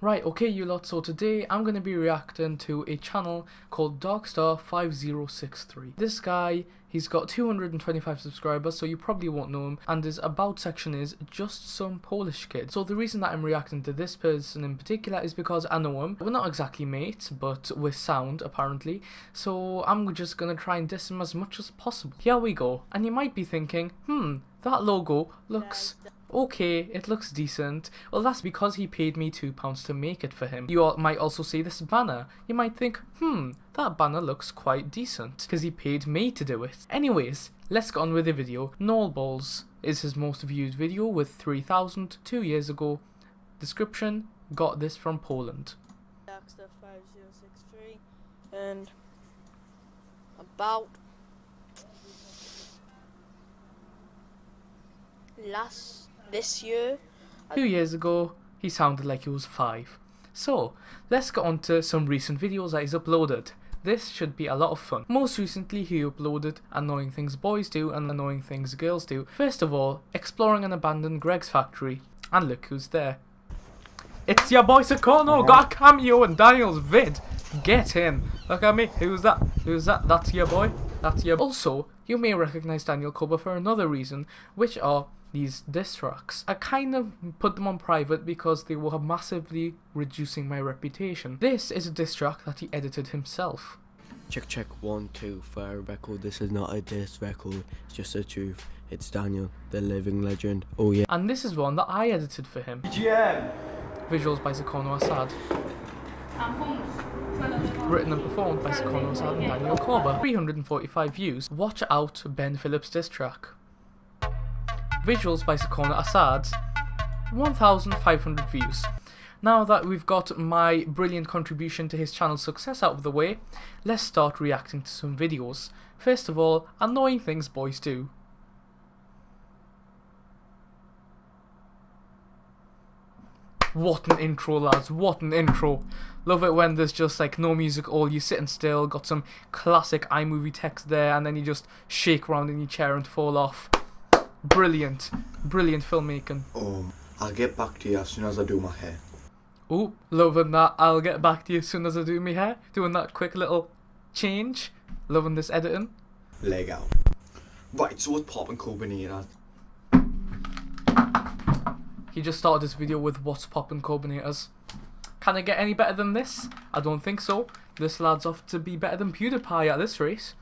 Right, okay you lot, so today I'm going to be reacting to a channel called Darkstar5063. This guy, he's got 225 subscribers, so you probably won't know him, and his about section is just some Polish kid. So the reason that I'm reacting to this person in particular is because I know him. We're not exactly mates, but we're sound apparently, so I'm just going to try and diss him as much as possible. Here we go, and you might be thinking, hmm, that logo looks okay, it looks decent. Well, that's because he paid me £2 to make it for him. You all might also see this banner. You might think, hmm, that banner looks quite decent, because he paid me to do it. Anyways, let's get on with the video. Null Balls is his most viewed video with 3,000 two years ago. Description, got this from Poland. Darkstar 5063 and about last this year. Two years ago, he sounded like he was five. So, let's get on to some recent videos that he's uploaded. This should be a lot of fun. Most recently, he uploaded Annoying Things Boys Do and Annoying Things Girls Do. First of all, exploring an abandoned Greggs factory. And look who's there. It's your boy Sakono, got a cameo in Daniel's vid. Get in. Look at me. Who's that? Who's that? That's your boy. That's your. Also, you may recognize Daniel Koba for another reason, which are these diss tracks. I kind of put them on private because they were massively reducing my reputation. This is a diss track that he edited himself. Check check one two for a record. This is not a diss record. It's just the truth. It's Daniel, the living legend. Oh yeah. And this is one that I edited for him. GM. Visuals by Sakono Assad. Written and performed by Sakono Assad and Daniel Koba. 345 views. Watch out Ben Phillips diss track. Visuals by Sakono Assad, 1,500 views. Now that we've got my brilliant contribution to his channel's success out of the way, let's start reacting to some videos. First of all, annoying things boys do. What an intro, lads. What an intro. Love it when there's just like no music all, You're sitting still, got some classic iMovie text there, and then you just shake around in your chair and fall off. Brilliant. Brilliant filmmaking. Um, I'll get back to you as soon as I do my hair. Oh, loving that. I'll get back to you as soon as I do my hair. Doing that quick little change. Loving this editing. Leg out. Right, so what's poppin' Copenhagen? He just started this video with what's poppin' Corbinators. Can it get any better than this? I don't think so. This lad's off to be better than PewDiePie at this race.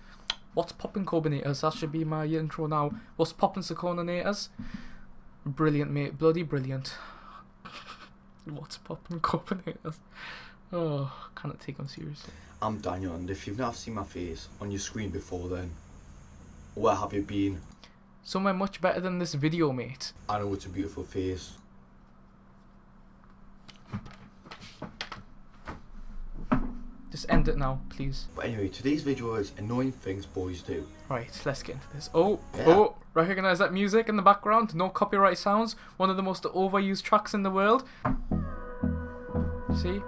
What's poppin' Corbinators? That should be my intro now. What's poppin' Sakonators? Brilliant, mate. Bloody brilliant. What's poppin' Corbinators? Oh, cannot take them seriously. I'm Daniel, and if you've not seen my face on your screen before, then where have you been? Somewhere much better than this video, mate. I know it's a beautiful face. Just end it now, please. But anyway, today's video is annoying things boys do. Right, let's get into this. Oh, Yeah. oh, recognize that music in the background? No copyright sounds. One of the most overused tracks in the world. See?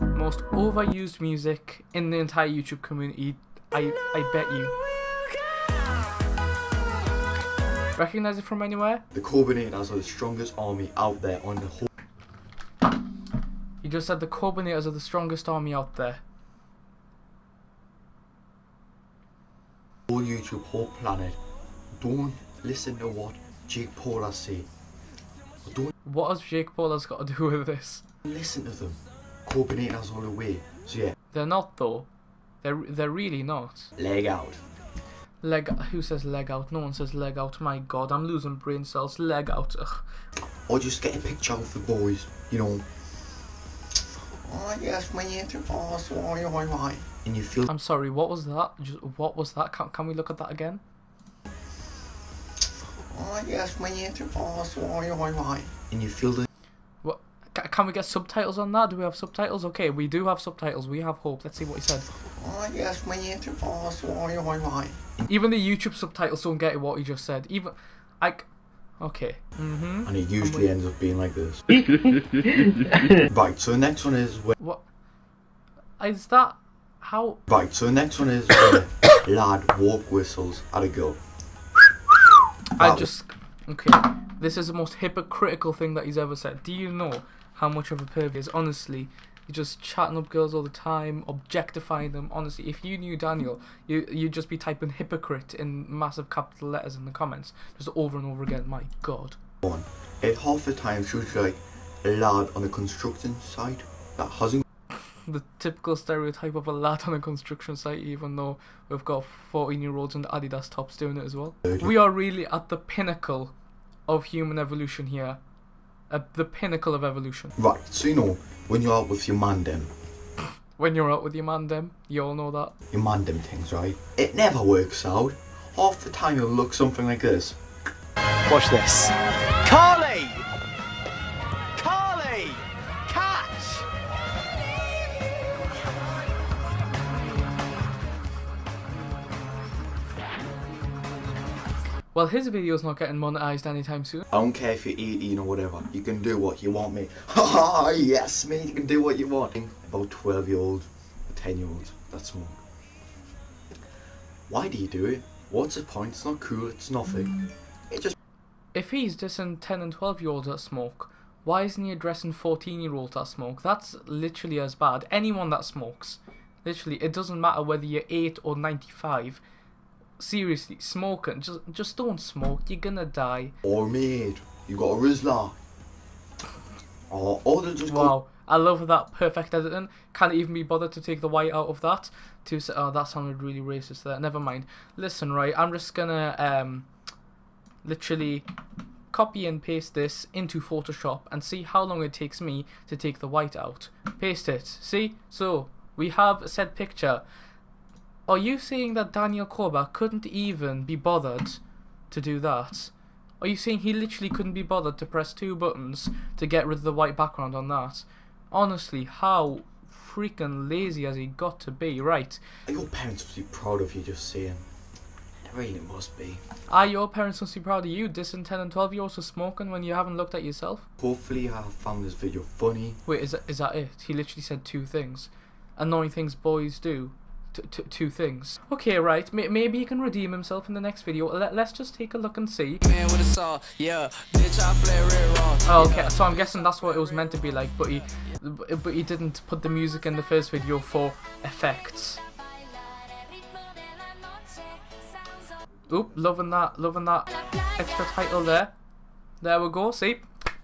Most overused music in the entire YouTube community. I, I bet you. Recognize it from anywhere? The Corbinators are the strongest army out there on the whole You just said the Corbinators are the strongest army out there. whole YouTube, whole planet. Don't listen to what Jake Paul has say. Don't What has Jake Paul has got to do with this? listen to them. Corbinators all the way. So yeah, They're not though. They're they're really not. leg out. Leg. Who says leg out? No one says leg out. My God, I'm losing brain cells. Leg out. Ugh. Or just get a picture of the boys, you know. Oh yes, my answer boss, why, why, why? And you feel I'm sorry. What was that? Just, what was that? Can, can we look at that again? Oh yes, my answer boss, why, why, why? And you feel the What? Can we get subtitles on that? Do we have subtitles? Okay, we do have subtitles. We have hope. Let's see what he said. Oh yes, my answer boss, why, why, why? Even the YouTube subtitles don't get what he just said. Even, like, okay. Mm-hmm. And it usually ends up being like this. right, so the next one is where What? Is that how? Right, so the next one is where lad walk whistles at a girl. I just okay. This is the most hypocritical thing that he's ever said. Do you know how much of a perv he is. Honestly, you're just chatting up girls all the time, objectifying them. Honestly, if you knew Daniel, you you'd just be typing hypocrite in massive capital letters in the comments, just over and over again. My God. on. And half the time she was like a lad on a construction site that hasn't the typical stereotype of a lad on a construction site, even though we've got 14 year olds in Adidas tops doing it as well. We are really at the pinnacle of human evolution here. At the pinnacle of evolution. Right, so you know, when you're out with your man them, When you're out with your man, them, you all know that. your man them things, right? It never works out. Half the time it'll look something like this. Watch this. Carly! Well, his video's not getting monetized anytime soon. I don't care if you're 18 or whatever, you can do what you want, mate. Haha, yes, mate, you can do what you want. About 12 year old, 10 year old, that's smoke. Why do you do it? What's the point? It's not cool, it's nothing. It just If he's dissing 10 and 12 year olds that smoke, why isn't he addressing 14 year olds that smoke? That's literally as bad. Anyone that smokes. Literally, it doesn't matter whether you're 8 or 95. Seriously, smoking, just just don't smoke, you're gonna die. or mate, you got a Rizla. Or they'll just Wow, I love that perfect editing. Can't even be bothered to take the white out of that. To oh, that sounded really racist there. Never mind. Listen, right, I'm just gonna um, literally copy and paste this into Photoshop and see how long it takes me to take the white out. Paste it. See? So we have a said picture. Are you saying that Daniel Korba couldn't even be bothered to do that? Are you saying he literally couldn't be bothered to press two buttons to get rid of the white background on that? Honestly, how freaking lazy has he got to be? Right. Your parents must be proud of you just saying. It really must be. Are your parents must be proud of you dissing 10 and 12 year olds for smoking when you haven't looked at yourself? Hopefully I have found this video funny. Wait, is that, is that it? He literally said two things. Annoying things boys do. T- t- two things. Okay, right. May- maybe he can redeem himself in the next video. Let- let's just take a look and see. Man with a saw, yeah. Bitch, I flare red raw. Oh, okay. So I'm guessing that's what it was meant to be like, but he, but he didn't put the music in the first video for effects. Oop, loving that, loving that extra title there. There we go. See,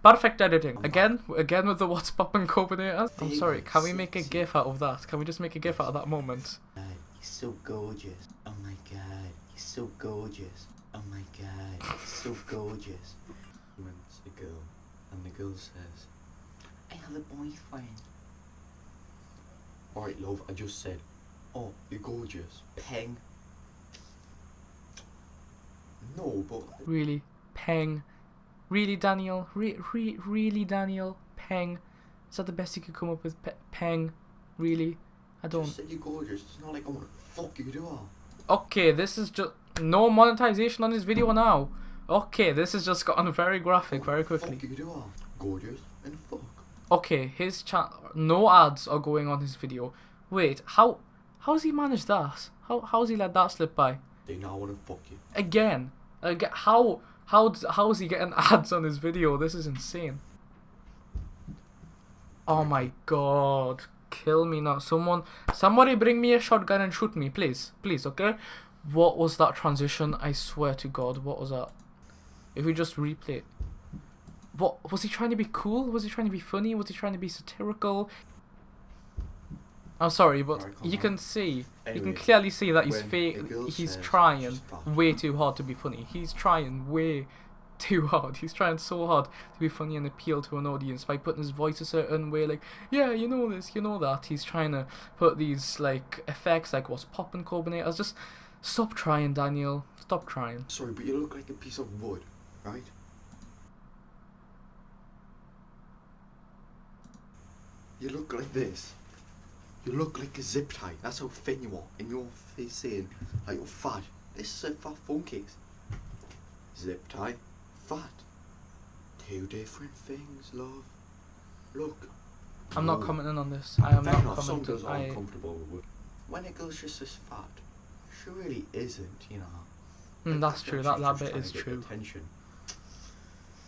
perfect editing. Again, again with the what's poppin' Copenhagen. I'm sorry. Can we make a gif out of that? Can we just make a gif out of that moment? God, he's so gorgeous. Oh my god, he's so gorgeous. Oh my god, he's so gorgeous. It's a girl, and the girl says, I have a boyfriend. Alright, love, I just said, Oh, you're gorgeous. Peng. No, but Really, Peng. Really, Daniel. Re- re- really, Daniel. Peng. Is that the best you could come up with? Pe- Peng. Really? I don't. just you're gorgeous. It's not like I want to fuck you, do I? Okay, this is just no monetization on this video now. Okay, this has just gotten very graphic very quickly. Fuck you, do I? Gorgeous and fuck. Okay, his chat, no ads are going on his video. Wait, how how's he managed that? How how's he let that slip by? They now want to fuck you. Again, again, how how how is he getting ads on his video? This is insane. Oh my god, kill me now! Someone, somebody, bring me a shotgun and shoot me, please, please, okay? What was that transition? I swear to God, what was that? If we just replay it. What was he trying to be cool? Was he trying to be funny? Was he trying to be satirical? I'm sorry, but you can see, you can clearly see that he's when fake. a girl He's trying way too hard to be funny. He's trying way too hard. He's trying so hard to be funny and appeal to an audience by putting his voice a certain way, like, yeah, you know this, you know that. He's trying to put these like effects, like what's popping Corbinators. Just stop trying, Daniel. Stop trying. Sorry, but you look like a piece of wood, right? You look like this. You look like a zip tie. That's how thin you are. And you're saying, like, you're fat. This is a fat phone case. Zip tie, fat. Two different things, love. Look. I'm not commenting on this. I am Fair not enough, Some commenting. girls are I, uncomfortable with. When a girl's just as fat, she really isn't, you know. Mm, Like, that's true. she's That that just bit trying is get true. Attention.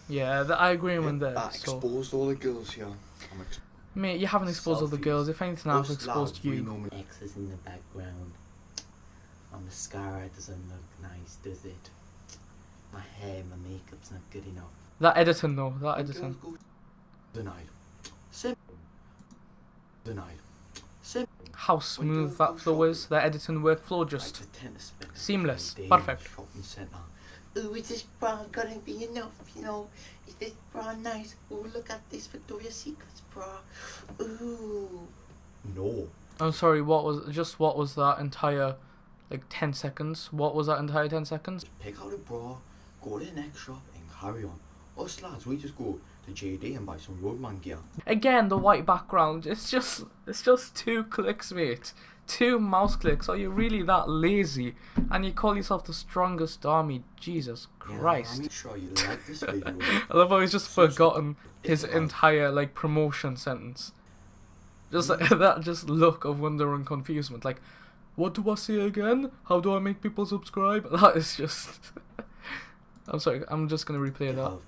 Yeah, th- I agree with Yeah, that So exposed all the girls here. I'm Mate, you haven't exposed all the girls. If anything, I've exposed lads, we you. normally- X is in the background. My mascara doesn't look nice, does it? My hair, my makeup's not good enough. That editing though, that When editing. girls Denied. Simple. Denied. Simple. How smooth that flow is. That editing workflow just Like the tennis spin seamless. every day in the Perfect. Shopping. Ooh, is this bra gonna be enough? You know, is this bra nice? Ooh, look at this Victoria's Secrets bra. Ooh. No. I'm sorry, what was just what was that entire like 10 seconds? What was that entire 10 seconds? Pick out a bra, go to the next shop and carry on. Us lads, we just go to JD and buy some Roadman gear. Again, the white background. It's just it's just two clicks, mate. Two mouse clicks. Are you really that lazy? And you call yourself the strongest army? Jesus Christ. I'm sure you like this video. I love how he's just Subscribe. forgotten his entire like promotion sentence. Just like, that just look of wonder and confusement. Like, what do I say again? How do I make people subscribe? That is just. I'm sorry. I'm just gonna replay that. Gav,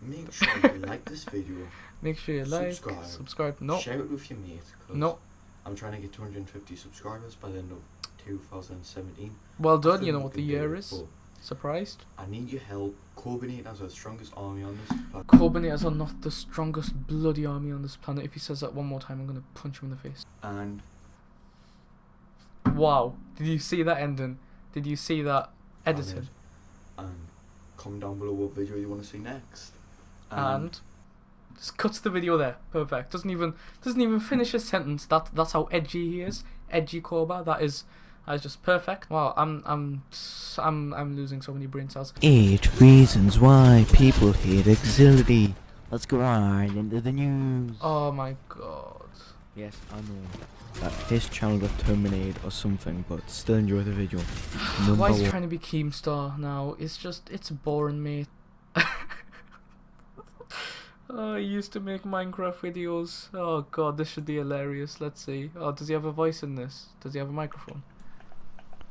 Make sure you like this video. Make sure you like, Subscribe. subscribe. No, Share it with your mates. no. I'm trying to get 250 subscribers by the end of 2017. Well done. You know what the year it, is. Surprised? I need your help. Corbinators are the strongest army on this planet. Corbinators are not the strongest bloody army on this planet. If he says that one more time, I'm gonna punch him in the face. And Wow. Did you see that ending? Did you see that edited? And, and comment down below what video you want to see next. and just cuts the video there. Perfect. Doesn't even doesn't even finish his sentence. That that's how edgy he is. Edgy Corba. That is that is just perfect. Wow. I'm I'm I'm I'm losing so many brain cells. Eight reasons why people hate auxiliary. Let's go right into the news. Oh my god. Yes, I know that his channel got terminated or something, but still enjoy the video. Number Why is he trying to be Keemstar now? It's just it's boring, mate. oh, he used to make Minecraft videos. Oh god, this should be hilarious. Let's see. Oh, does he have a voice in this? Does he have a microphone?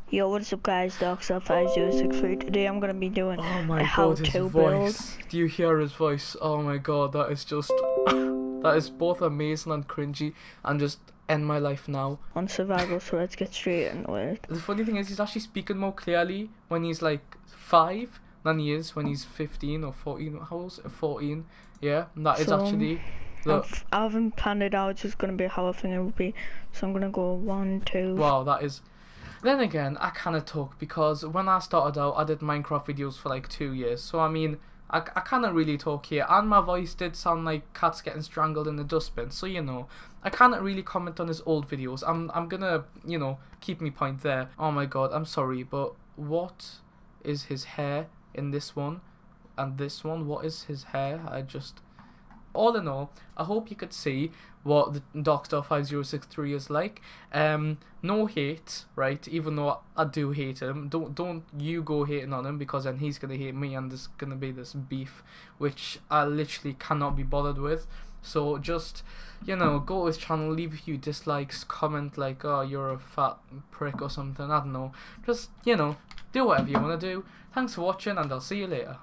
Yo, what's up guys, Darkstar5063. Today I'm gonna be doing Oh my a god, his build voice. Do you hear his voice? Oh my god, that is just. that is both amazing and cringy and just end my life now. on survival, so let's get straight into it. The funny thing is, he's actually speaking more clearly when he's like 5 than he is when he's 15 or 14. How old is it? 14. Yeah, and that is So, actually. The, I've, I haven't planned it out, it's just gonna be how I think it will be. So I'm gonna go one, two. Wow, that is. Then again, I kind of talk because when I started out, I did Minecraft videos for like two years. So I mean, I, I kind of really talk here, and my voice did sound like cats getting strangled in the dustbin. So you know, I cannot really comment on his old videos. I'm I'm gonna you know keep me point there. Oh my god, I'm sorry, but what is his hair in this one, and this one? What is his hair? I just all in all, I hope you could see what the Darkstar 5063 is like. Um, no hate, right? Even though I do hate him, don't don't you go hating on him because then he's gonna hate me and there's gonna be this beef, which I literally cannot be bothered with. So just, you know, go to his channel, leave a few dislikes, comment like, oh, you're a fat prick or something. I don't know. Just, you know, do whatever you want to do. Thanks for watching, and I'll see you later.